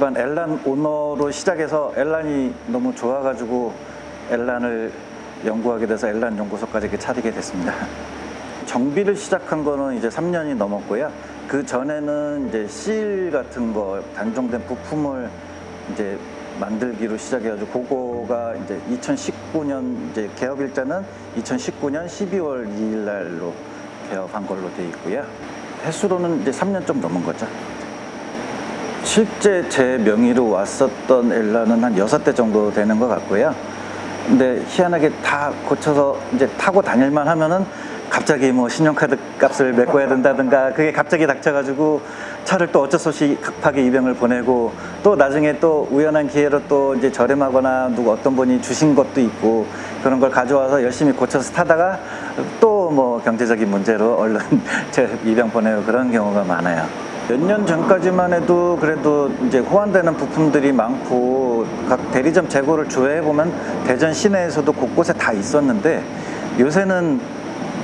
일반 엘란 오너로 시작해서 엘란이 너무 좋아가지고 엘란을 연구하게 돼서 엘란 연구소까지 이렇게 차리게 됐습니다. 정비를 시작한 거는 이제 3년이 넘었고요. 그 전에는 이제 실 같은 거 단종된 부품을 이제 만들기로 시작해가지고 그거가 이제 2019년 이제 개업 일자는 2019년 12월 2일 날로 개업한 걸로 돼 있고요. 횟수로는 이제 3년 좀 넘은 거죠. 실제 제 명의로 왔었던 엘라는 한 여섯 대 정도 되는 것 같고요. 근데 희한하게 다 고쳐서 이제 타고 다닐만 하면은 갑자기 뭐 신용카드 값을 메꿔야 된다든가 그게 갑자기 닥쳐가지고 차를 또 어쩔 수 없이 급하게 입양을 보내고 또 나중에 또 우연한 기회로 또 이제 저렴하거나 누구 어떤 분이 주신 것도 있고 그런 걸 가져와서 열심히 고쳐서 타다가 또 뭐 경제적인 문제로 얼른 재입양 보내고 그런 경우가 많아요. 몇 년 전까지만 해도 그래도 이제 호환되는 부품들이 많고 각 대리점 재고를 조회해 보면 대전 시내에서도 곳곳에 다 있었는데 요새는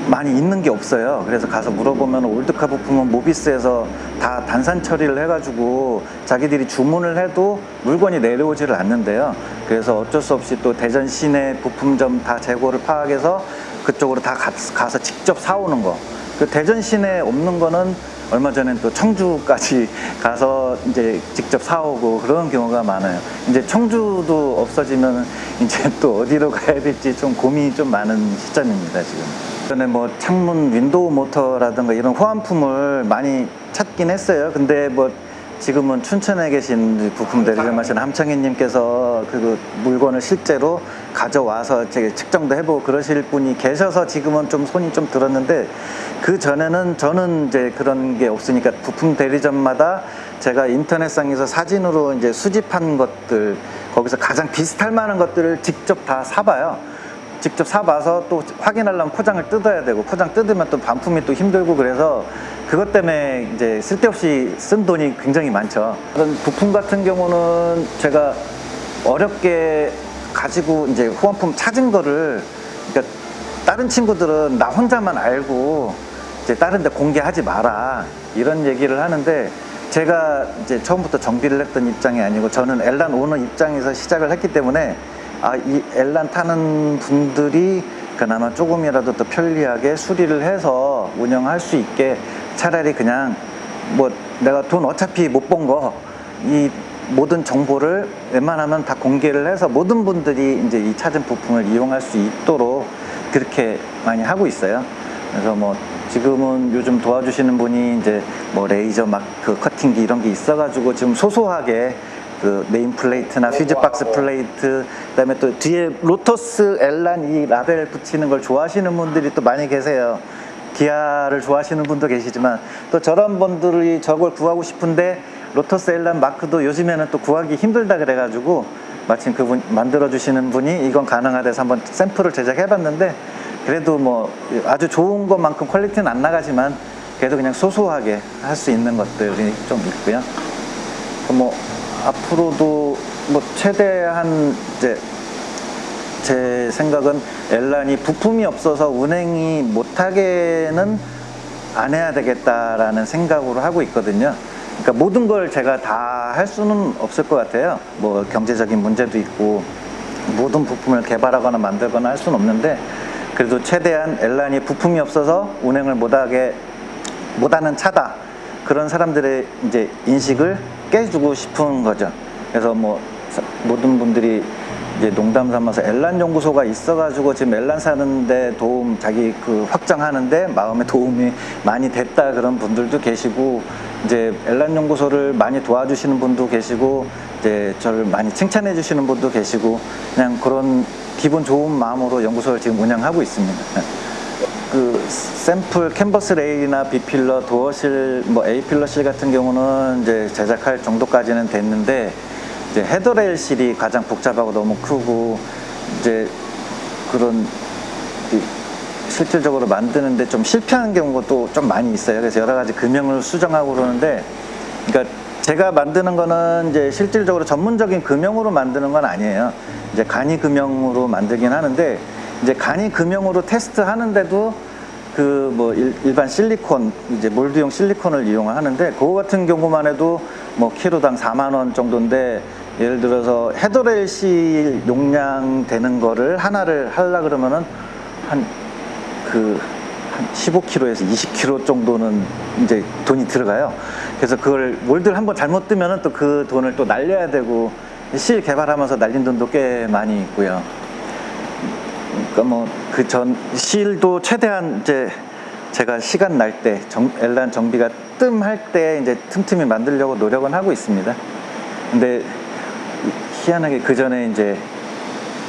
많이 있는 게 없어요. 그래서 가서 물어보면 old car 부품은 모비스에서 다 단산 처리를 해가지고 자기들이 주문을 해도 물건이 내려오지를 않는데요. 그래서 어쩔 수 없이 또 대전 시내 부품점 다 재고를 파악해서 그쪽으로 다 가- 가서 직접 사오는 거. 그 대전 시내에 없는 거는 얼마 전엔 또 청주까지 가서 이제 직접 사오고 그런 경우가 많아요. 이제 청주도 없어지면 이제 또 어디로 가야 될지 좀 고민이 좀 많은 시점입니다, 지금. 전에 뭐 창문 윈도우 모터라든가 이런 호환품을 많이 찾긴 했어요. 근데 뭐 지금은 춘천에 계신 부품 대리점하시는 함창희님께서 그 물건을 실제로 가져와서 측정도 해보고 그러실 분이 계셔서 지금은 좀 손이 좀 들었는데 그 전에는 저는 이제 그런 게 없으니까 부품 대리점마다 제가 인터넷상에서 사진으로 이제 수집한 것들 거기서 가장 비슷할 만한 것들을 직접 다 사봐요. 직접 사봐서 또 확인하려면 포장을 뜯어야 되고 포장 뜯으면 또 반품이 또 힘들고 그래서 그것 때문에 이제 쓸데없이 쓴 돈이 굉장히 많죠. 그런 부품 같은 경우는 제가 어렵게 가지고 이제 후원품 찾은 거를 그러니까 다른 친구들은 나 혼자만 알고 이제 다른 데 공개하지 마라 이런 얘기를 하는데 제가 이제 처음부터 정비를 했던 입장이 아니고 저는 엘란 오너 입장에서 시작을 했기 때문에 아, 이 엘란 타는 분들이 그나마 조금이라도 더 편리하게 수리를 해서 운영할 수 있게 차라리 그냥 뭐 내가 돈 어차피 못 번 거니 모든 정보를 웬만하면 다 공개를 해서 모든 분들이 이제 이 찾은 부품을 이용할 수 있도록 그렇게 많이 하고 있어요. 그래서 뭐 지금은 요즘 도와주시는 분이 이제 뭐 레이저 마크 커팅기 이런 게 있어가지고 지금 소소하게 그 name plate나 퓨즈 박스 plate 그다음에 또 뒤에 로터스 엘란 이 라벨 붙이는 걸 좋아하시는 분들이 또 많이 계세요. 기아를 좋아하시는 분도 계시지만 또 저런 분들이 저걸 구하고 싶은데 로터스 엘란 마크도 요즘에는 또 구하기 힘들다 그래가지고 마침 그분 만들어 주시는 분이 이건 가능하대서 한번 샘플을 제작해 봤는데 그래도 뭐 아주 좋은 것만큼 퀄리티는 안 나가지만 그래도 그냥 소소하게 할 수 있는 것들이 좀 있고요. 뭐 앞으로도 뭐 최대한 이제 제 생각은 엘란이 부품이 없어서 운행이 못하게는 안 해야 되겠다라는 생각으로 하고 있거든요. 그러니까 모든 걸 제가 다 할 수는 없을 것 같아요. 뭐 경제적인 문제도 있고 모든 부품을 개발하거나 만들거나 할 수는 없는데 그래도 최대한 엘란이 부품이 없어서 운행을 못하게 못하는 차다 그런 사람들의 이제 인식을 깨주고 싶은 거죠. 그래서 뭐 사- 모든 분들이 이제 농담 삼아서 엘란 연구소가 있어가지고 지금 엘란 사는데 도움 자기 그 확장하는데 마음에 도움이 많이 됐다 그런 분들도 계시고 이제 엘란 연구소를 많이 도와주시는 분도 계시고 이제 저를 많이 칭찬해 주시는 분도 계시고 그냥 그런 기분 좋은 마음으로 연구소를 지금 운영하고 있습니다. 그 샘플 캔버스 레일이나 B필러, 도어실, 뭐 A필러실 같은 경우는 이제 제작할 정도까지는 됐는데 이제 헤더레일 실이 가장 복잡하고 너무 크고 이제 그런 이 실질적으로 만드는데 좀 실패하는 경우가 또 좀 많이 있어요. 그래서 여러 가지 금형을 수정하고 그러는데 그러니까 제가 만드는 거는 이제 실질적으로 전문적인 금형으로 만드는 건 아니에요. 이제 간이 금형으로 만들긴 하는데 이제 간이 금형으로 테스트 하는데도 그 뭐 일반 실리콘 이제 몰드용 실리콘을 이용하는데 그거 같은 경우만 해도 뭐 키로당 4만 원 정도인데 예를 들어서 헤드레일 실 용량 되는 거를 하나를 하려 그러면은 한 그 한 15kg에서 20kg 정도는 이제 돈이 들어가요. 그래서 그걸 몰들 한번 잘못 뜨면은 또 그 돈을 또 날려야 되고 실 개발하면서 날린 돈도 꽤 많이 있고요. 그러니까 뭐 그 전 실도 최대한 이제 제가 시간 날 때 엘란 정비가 뜸할 때 이제 틈틈이 만들려고 노력은 하고 있습니다. 근데 희한하게 그 전에 이제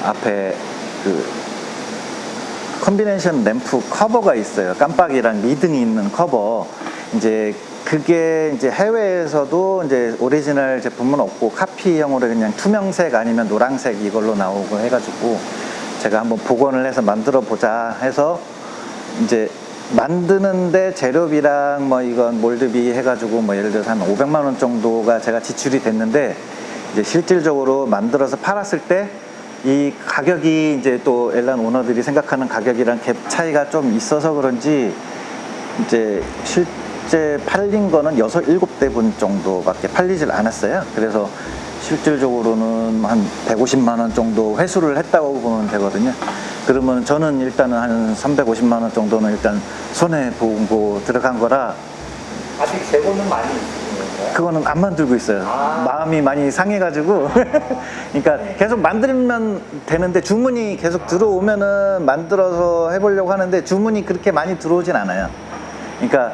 앞에 그 combination 램프 커버가 있어요. 깜빡이랑 미등이 있는 커버. 이제 그게 이제 해외에서도 이제 오리지널 제품은 없고 카피형으로 그냥 투명색 아니면 노란색 이걸로 나오고 해가지고 제가 한번 복원을 해서 만들어 보자 해서 이제 만드는데 재료비랑 뭐 이건 몰드비 해가지고 뭐 예를 들어서 한 500만 원 정도가 제가 지출이 됐는데 이제 실질적으로 만들어서 팔았을 때 이 가격이 이제 또 엘란 오너들이 생각하는 가격이랑 갭 차이가 좀 있어서 그런지 이제 실제 팔린 거는 여섯 일곱 대분 정도밖에 팔리질 않았어요. 그래서 실질적으로는 한 150만 원 정도 회수를 했다고 보면 되거든요. 그러면 저는 일단은 한 350만 원 정도는 일단 손해 보고 들어간 거라 아직 재고는 많이 있으신? 그거는 안 만들고 있어요. 아. 마음이 많이 상해가지고. 그러니까 계속 만들면 되는데 주문이 계속 들어오면은 만들어서 해보려고 하는데 주문이 그렇게 많이 들어오진 않아요. 그러니까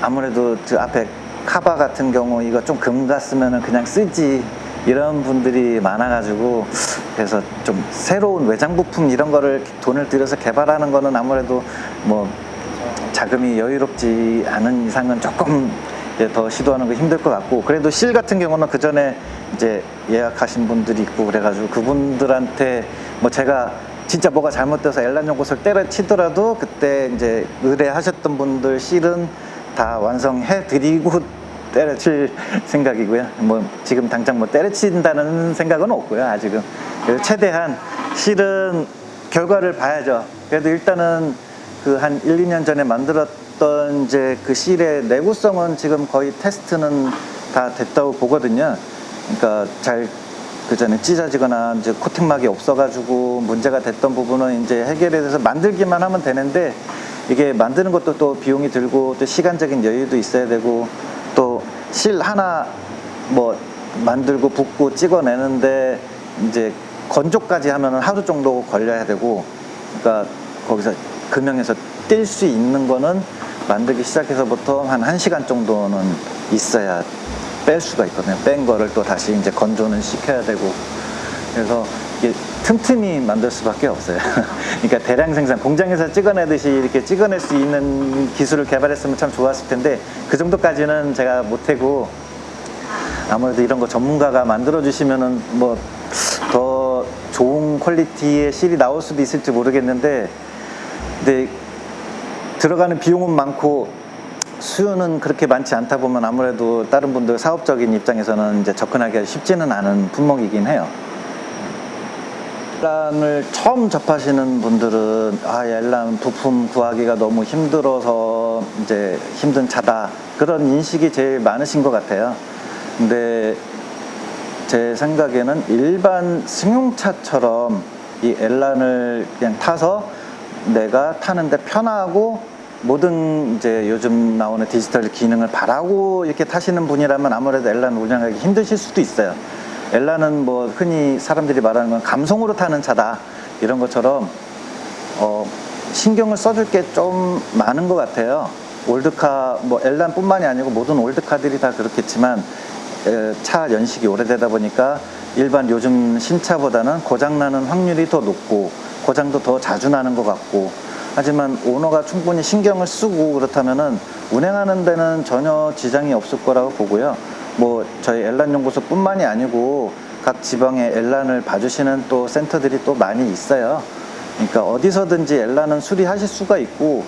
아무래도 그 앞에 카바 같은 경우 이거 좀금 갔으면은 그냥 쓰지 이런 분들이 많아가지고 그래서 좀 새로운 외장 부품 이런 거를 돈을 들여서 개발하는 거는 아무래도 뭐 자금이 여유롭지 않은 이상은 조금 더 시도하는 거 힘들 것 같고 그래도 실 같은 경우는 그 전에 이제 예약하신 분들이 있고 그래가지고 그분들한테 뭐 제가 진짜 뭐가 잘못돼서 엘란 연구소를 때려치더라도 그때 이제 의뢰하셨던 분들 실은 다 완성해 드리고 때려칠 생각이고요. 뭐 지금 당장 뭐 때려친다는 생각은 없고요. 아직은 최대한 실은 결과를 봐야죠. 그래도 일단은 그 한 1, 2년 전에 만들었던 이제 그 실의 내구성은 지금 거의 테스트는 다 됐다고 보거든요. 그러니까 잘 그 전에 찢어지거나 이제 코팅막이 없어가지고 문제가 됐던 부분은 이제 해결에 대해서 만들기만 하면 되는데 이게 만드는 것도 또 비용이 들고 또 시간적인 여유도 있어야 되고 또 실 하나 뭐 만들고 붓고 찍어내는데 이제 건조까지 하면은 하루 정도 걸려야 되고 그러니까 거기서 금형에서 뛸 수 있는 거는 만들기 시작해서부터 한 1시간 정도는 있어야 뺄 수가 있거든요. 뺀 거를 또 다시 이제 건조는 시켜야 되고 그래서 틈틈이 만들 수밖에 없어요. 그러니까 대량 생산, 공장에서 찍어내듯이 이렇게 찍어낼 수 있는 기술을 개발했으면 참 좋았을 텐데 그 정도까지는 제가 못하고 아무래도 이런 거 전문가가 만들어 주시면은 뭐 더 좋은 퀄리티의 실이 나올 수도 있을지 모르겠는데 근데 들어가는 비용은 많고 수요는 그렇게 많지 않다 보면 아무래도 다른 분들 사업적인 입장에서는 이제 접근하기가 쉽지는 않은 품목이긴 해요. 엘란을 처음 접하시는 분들은 아 엘란 부품 구하기가 너무 힘들어서 이제 힘든 차다 그런 인식이 제일 많으신 것 같아요. 근데 제 생각에는 일반 승용차처럼 이 엘란을 그냥 타서 내가 타는데 편하고 모든 이제 요즘 나오는 디지털 기능을 바라고 이렇게 타시는 분이라면 아무래도 엘란 운영하기 힘드실 수도 있어요. 엘란은 뭐 흔히 사람들이 말하는 건 감성으로 타는 차다 이런 것처럼 어, 신경을 써줄 게 좀 많은 것 같아요. old car 뭐 엘란뿐만이 아니고 모든 old car들이 다 그렇겠지만 에, 차 연식이 오래되다 보니까 일반 요즘 신차보다는 고장나는 확률이 더 높고 고장도 더 자주 나는 것 같고 하지만 오너가 충분히 신경을 쓰고 그렇다면은 운행하는 데는 전혀 지장이 없을 거라고 보고요. 뭐 저희 엘란 연구소뿐만이 아니고 각 지방에 엘란을 봐주시는 또 센터들이 또 많이 있어요. 그러니까 어디서든지 엘란은 수리하실 수가 있고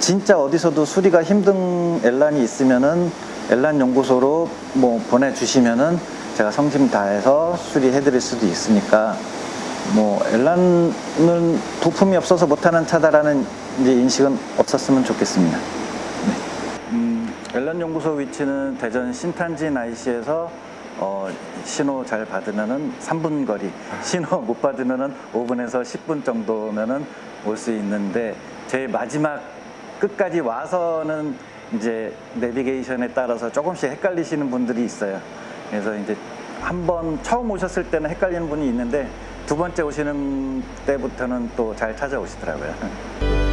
진짜 어디서도 수리가 힘든 엘란이 있으면은 엘란 연구소로 뭐 보내주시면은 제가 성심 다해서 수리해드릴 수도 있으니까 뭐 엘란은 부품이 없어서 못하는 차다라는 인식은 없었으면 좋겠습니다. 엘란 연구소 위치는 대전 신탄진 IC에서 어, 신호 잘 받으면은 3분 거리, 신호 못 받으면은 5분에서 10분 정도면은 올 수 있는데 제일 마지막 끝까지 와서는 이제 내비게이션에 따라서 조금씩 헷갈리시는 분들이 있어요. 그래서 이제 한 번 처음 오셨을 때는 헷갈리는 분이 있는데 두 번째 오시는 때부터는 또 잘 찾아오시더라고요.